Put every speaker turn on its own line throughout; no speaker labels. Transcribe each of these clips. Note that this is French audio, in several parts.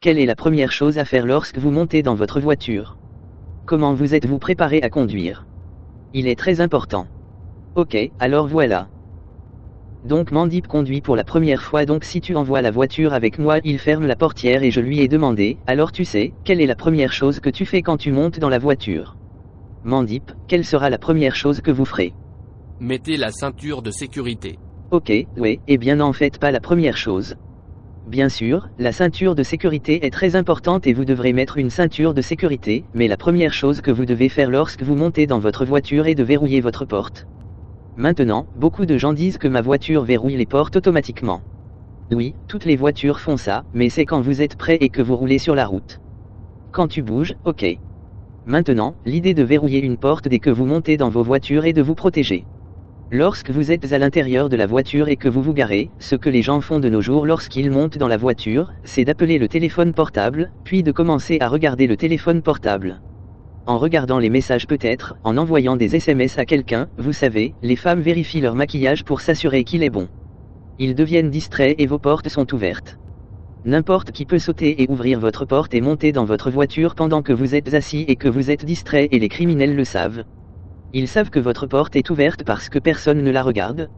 Quelle est la première chose à faire lorsque vous montez dans votre voiture? Comment vous êtes-vous préparé à conduire? Il est très important. Ok, alors voilà. Donc Mandip conduit pour la première fois donc si tu envoies la voiture avec moi il ferme la portière et je lui ai demandé, alors tu sais, quelle est la première chose que tu fais quand tu montes dans la voiture? Mandip, quelle sera la première chose que vous ferez?
Mettez la ceinture de sécurité.
Ok, oui, et bien n'en faites pas la première chose. Bien sûr, la ceinture de sécurité est très importante et vous devrez mettre une ceinture de sécurité, mais la première chose que vous devez faire lorsque vous montez dans votre voiture est de verrouiller votre porte. Maintenant, beaucoup de gens disent que ma voiture verrouille les portes automatiquement. Oui, toutes les voitures font ça, mais c'est quand vous êtes prêt et que vous roulez sur la route. Quand tu bouges, ok. Maintenant, l'idée de verrouiller une porte dès que vous montez dans vos voitures est de vous protéger. Lorsque vous êtes à l'intérieur de la voiture et que vous vous garez, ce que les gens font de nos jours lorsqu'ils montent dans la voiture, c'est d'appeler le téléphone portable, puis de commencer à regarder le téléphone portable en regardant les messages peut-être, en envoyant des SMS à quelqu'un, vous savez, les femmes vérifient leur maquillage pour s'assurer qu'il est bon. Ils deviennent distraits et vos portes sont ouvertes. N'importe qui peut sauter et ouvrir votre porte et monter dans votre voiture pendant que vous êtes assis et que vous êtes distrait et les criminels le savent. Ils savent que votre porte est ouverte parce que personne ne la regarde.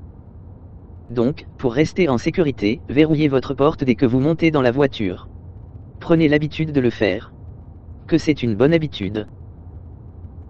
Donc, pour rester en sécurité, verrouillez votre porte dès que vous montez dans la voiture. Prenez l'habitude de le faire. Que c'est une bonne habitude.